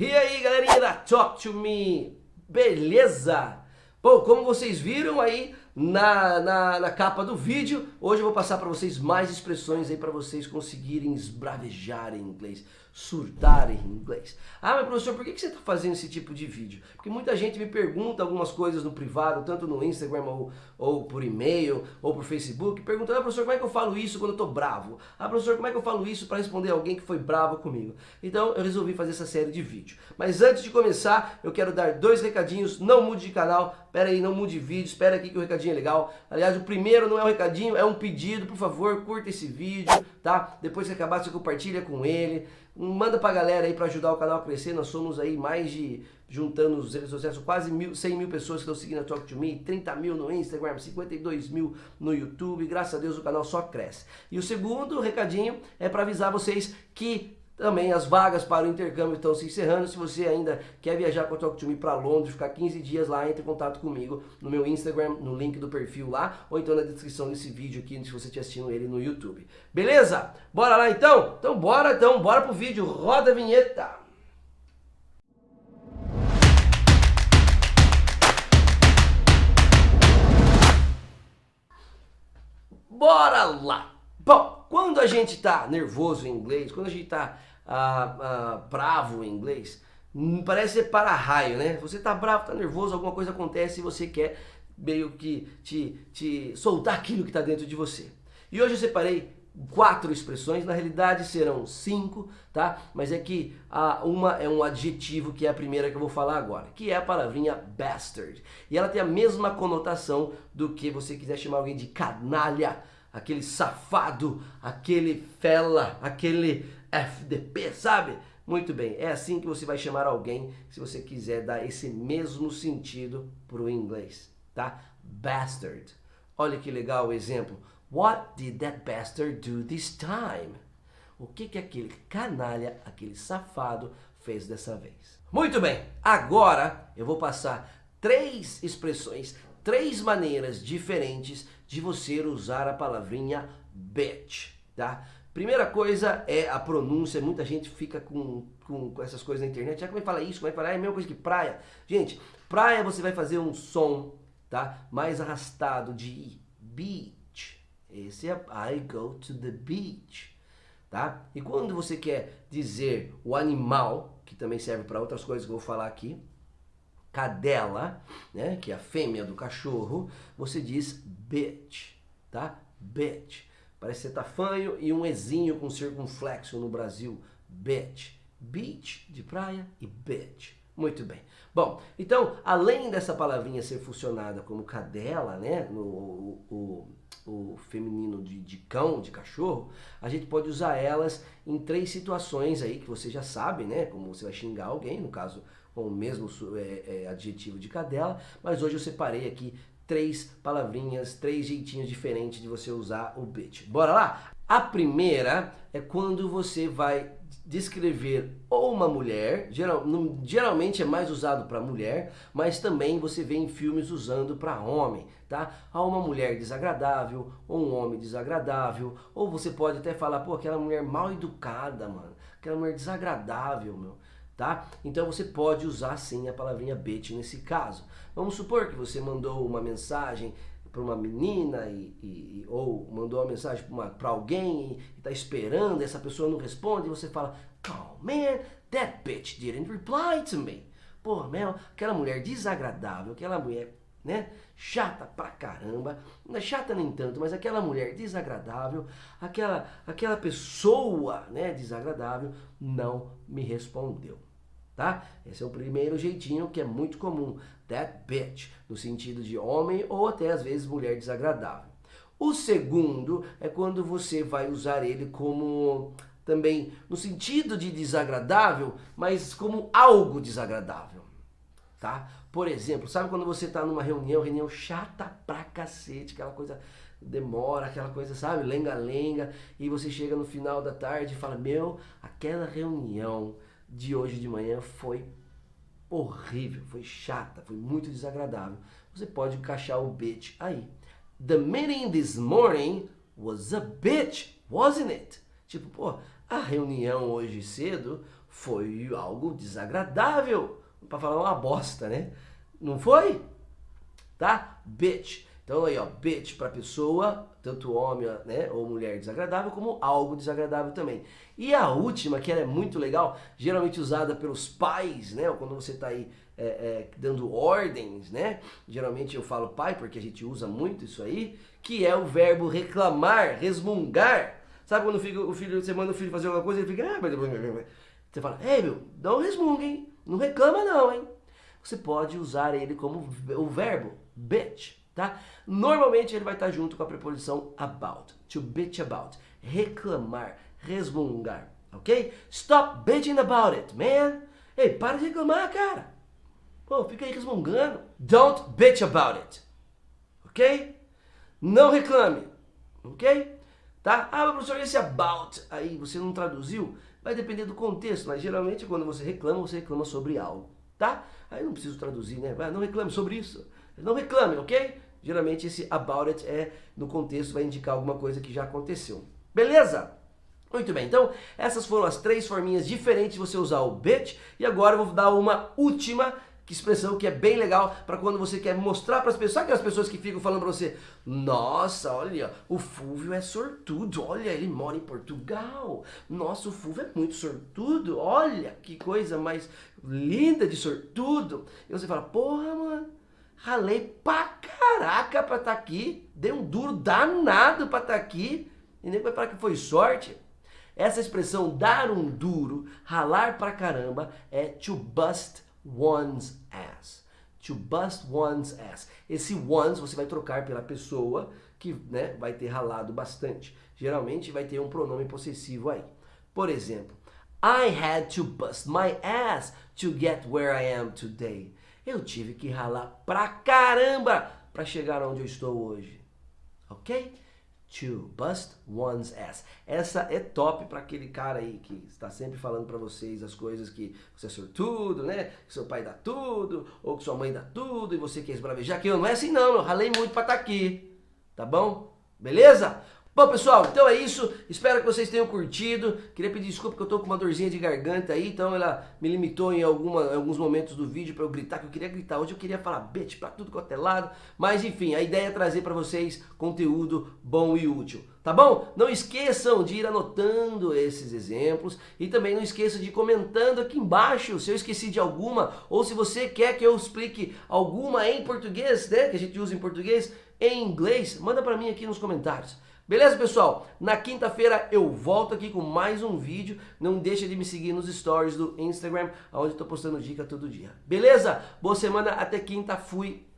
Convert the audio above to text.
E aí galerinha da Talk To Me, beleza? Bom, como vocês viram aí na, na, na capa do vídeo, hoje eu vou passar para vocês mais expressões aí para vocês conseguirem esbravejar em inglês surtar em inglês. Ah, mas professor, por que você está fazendo esse tipo de vídeo? Porque muita gente me pergunta algumas coisas no privado, tanto no Instagram ou, ou por e-mail ou por Facebook, perguntando, ah, professor, como é que eu falo isso quando eu estou bravo? Ah, professor, como é que eu falo isso para responder alguém que foi bravo comigo? Então eu resolvi fazer essa série de vídeo. Mas antes de começar, eu quero dar dois recadinhos, não mude de canal, Espera aí, não mude de vídeo, espera aqui que o recadinho é legal. Aliás, o primeiro não é um recadinho, é um pedido, por favor, curta esse vídeo, tá? Depois que acabar, você compartilha com ele. Manda pra galera aí pra ajudar o canal a crescer. Nós somos aí mais de, juntando os redes sociais, quase mil, 100 mil pessoas que estão seguindo a Talk to Me, 30 mil no Instagram, 52 mil no YouTube. Graças a Deus o canal só cresce. E o segundo recadinho é para avisar vocês que também as vagas para o intercâmbio estão se encerrando. Se você ainda quer viajar com a Talk to Me para Londres, ficar 15 dias lá, entre em contato comigo no meu Instagram, no link do perfil lá, ou então na descrição desse vídeo aqui, se você estiver assistindo ele no YouTube. Beleza? Bora lá então? Então bora então, bora pro vídeo. Roda a vinheta! Bora lá! Bom, quando a gente está nervoso em inglês, quando a gente está ah, bravo em inglês, hum, parece ser para-raio, né? Você tá bravo, tá nervoso, alguma coisa acontece e você quer meio que te, te soltar aquilo que está dentro de você. E hoje eu separei quatro expressões, na realidade serão cinco, tá? Mas é que a, uma é um adjetivo que é a primeira que eu vou falar agora, que é a palavrinha bastard. E ela tem a mesma conotação do que você quiser chamar alguém de canalha, aquele safado, aquele fela, aquele FDP, sabe? Muito bem, é assim que você vai chamar alguém se você quiser dar esse mesmo sentido para o inglês, tá? Bastard. Olha que legal o exemplo. What did that bastard do this time? O que que aquele canalha, aquele safado fez dessa vez? Muito bem, agora eu vou passar três expressões, três maneiras diferentes de você usar a palavrinha bitch, tá? Primeira coisa é a pronúncia, muita gente fica com, com, com essas coisas na internet, ah, como é que fala isso, como é que fala, é a mesma coisa que praia. Gente, praia você vai fazer um som, tá, mais arrastado de beach, esse é I go to the beach, tá? E quando você quer dizer o animal, que também serve para outras coisas que eu vou falar aqui, cadela, né, que é a fêmea do cachorro, você diz bitch, tá? Bitch. Parece ser tafanho e um ezinho com circunflexo no Brasil. Bitch. Beach, de praia, e bitch. Muito bem. Bom, então, além dessa palavrinha ser funcionada como cadela, né, no o, o, o feminino de, de, cão, de cachorro, a gente pode usar elas em três situações aí que você já sabe, né, como você vai xingar alguém, no caso com o mesmo é, é, adjetivo de cadela, mas hoje eu separei aqui três palavrinhas, três jeitinhos diferentes de você usar o bitch. Bora lá? A primeira é quando você vai descrever ou uma mulher, geral, geralmente é mais usado para mulher, mas também você vê em filmes usando para homem, tá? Há uma mulher desagradável, ou um homem desagradável, ou você pode até falar, pô, aquela mulher mal educada, mano, aquela mulher desagradável, meu tá? Então você pode usar sim a palavrinha bitch nesse caso. Vamos supor que você mandou uma mensagem para uma menina e, e, ou mandou uma mensagem para alguém e está esperando, essa pessoa não responde e você fala, oh man, that bitch didn't reply to me. Pô, meu, aquela mulher desagradável, aquela mulher, né, chata pra caramba, não é chata nem tanto, mas aquela mulher desagradável, aquela, aquela pessoa, né, desagradável, não me respondeu tá? Esse é o primeiro jeitinho que é muito comum, that bitch, no sentido de homem ou até às vezes mulher desagradável. O segundo é quando você vai usar ele como também no sentido de desagradável, mas como algo desagradável, tá? Por exemplo, sabe quando você está numa reunião, reunião chata pra cacete, aquela coisa demora, aquela coisa, sabe, lenga-lenga, e você chega no final da tarde e fala, meu, aquela reunião de hoje de manhã foi horrível, foi chata, foi muito desagradável. Você pode encaixar o bitch aí. The meeting this morning was a bitch, wasn't it? Tipo, pô, a reunião hoje cedo foi algo desagradável, para falar uma bosta, né? Não foi? Tá? Bitch. Então aí, ó, bitch para pessoa, tanto homem né, ou mulher desagradável, como algo desagradável também. E a última, que ela é muito legal, geralmente usada pelos pais, né? Quando você está aí é, é, dando ordens, né? Geralmente eu falo pai porque a gente usa muito isso aí, que é o verbo reclamar, resmungar. Sabe quando filho, o filho você manda o filho fazer alguma coisa, ele fica... Ah, você fala, ei meu, não resmunga, hein? Não reclama não, hein? Você pode usar ele como o verbo bitch, tá? Normalmente ele vai estar junto com a preposição about, to bitch about, reclamar, resmungar, ok? Stop bitching about it, man. Ei, para de reclamar, cara. Pô, fica aí resmungando. Don't bitch about it, ok? Não reclame, ok? Tá? Ah, professor, esse about aí você não traduziu? Vai depender do contexto, mas geralmente quando você reclama, você reclama sobre algo, tá? Aí não preciso traduzir, né? Não reclame sobre isso. Não reclame, ok? Geralmente esse about it é, no contexto, vai indicar alguma coisa que já aconteceu. Beleza? Muito bem, então essas foram as três forminhas diferentes de você usar o bit. E agora eu vou dar uma última expressão que é bem legal para quando você quer mostrar para as pessoas. Sabe aquelas pessoas que ficam falando para você, nossa, olha, o Fúvio é sortudo, olha, ele mora em Portugal. Nossa, o Fúvio é muito sortudo, olha, que coisa mais linda de sortudo. E você fala, porra, mano, ralei pra caraca pra estar tá aqui, dei um duro danado pra estar tá aqui, e nem vai falar que foi sorte. Essa expressão dar um duro, ralar pra caramba, é to bust one's ass. To bust one's ass. Esse one's você vai trocar pela pessoa que né, vai ter ralado bastante. Geralmente vai ter um pronome possessivo aí. Por exemplo, I had to bust my ass to get where I am today. Eu tive que ralar pra caramba para chegar onde eu estou hoje. Ok? To bust one's ass. Essa é top para aquele cara aí que está sempre falando para vocês as coisas que você é sortudo, né? Que seu pai dá tudo, ou que sua mãe dá tudo, e você quer esbravejar. Que eu não é assim não, eu ralei muito para estar tá aqui. Tá bom? Beleza? Bom, pessoal, então é isso. Espero que vocês tenham curtido. Queria pedir desculpa que eu tô com uma dorzinha de garganta aí, então ela me limitou em, alguma, em alguns momentos do vídeo para eu gritar, que eu queria gritar. Hoje eu queria falar bitch pra tudo quanto é lado. Mas enfim, a ideia é trazer para vocês conteúdo bom e útil. Tá bom? Não esqueçam de ir anotando esses exemplos e também não esqueçam de ir comentando aqui embaixo se eu esqueci de alguma ou se você quer que eu explique alguma em português, né? Que a gente usa em português, em inglês, manda para mim aqui nos comentários. Beleza, pessoal? Na quinta-feira eu volto aqui com mais um vídeo. Não deixa de me seguir nos stories do Instagram, onde eu tô postando dica todo dia. Beleza? Boa semana, até quinta, fui!